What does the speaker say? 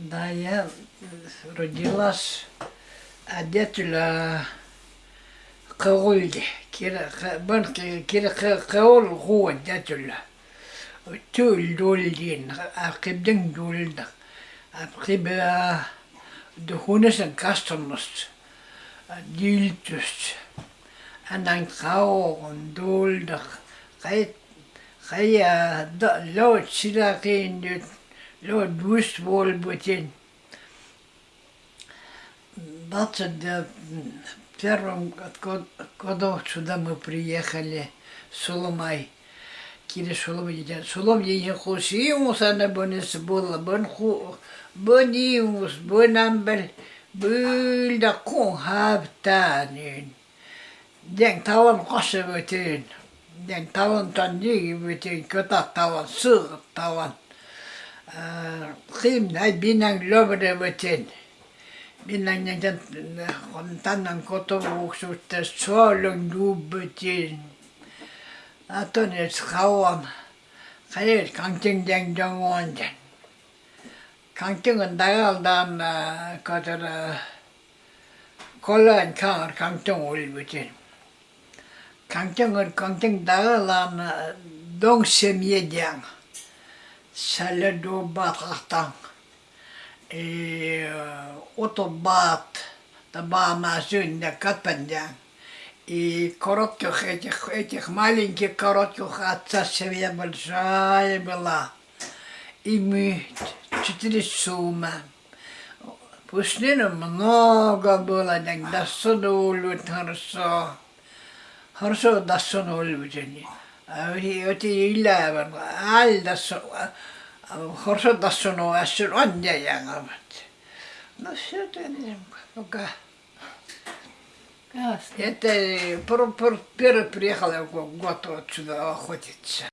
Да, я родилась а дятюля Каулде. Кира бан кира Каул хуа дятюля. Тюл дулдин, акибдин дулда. Акиба духунesen kastamust. Diltust. Anang kaon dulda. Kait kaya lo sila Lord moest volbeten. Бацать, да, в первом годов сюда мы приехали, Сулумай. Кири Сулум дитя. Сулум дитя хусимус, она бонес была, бон ху, бонимус, бонамбель, бульда кун хаптанин. Ден таван косы бетин, ден таван тандиги бетин, кота таван, сыр таван. Kim näin binang lovedevitin. Minä näitä on tänään kotovuuksuutta suolun juubutin. Aton et kauan. Kajat kantin den jongonden. Kantin on dagaldan katara kollan kaar kantin ulbutin. Kantin on kantin dagalan dong semyedyan. Salado batatan. autobaat табама сюння катпандян. И коротких этих, этих маленьких коротких отца семья большая была. И мы четыре сумма. Пустыни много было, так досунули хорошо. Хорошо досунули. А oti illävän aldas horsotas sunu ässyn on ja jängavat. No se on joka. Ясно. Это пер, пер, первый приехал год отсюда охотиться.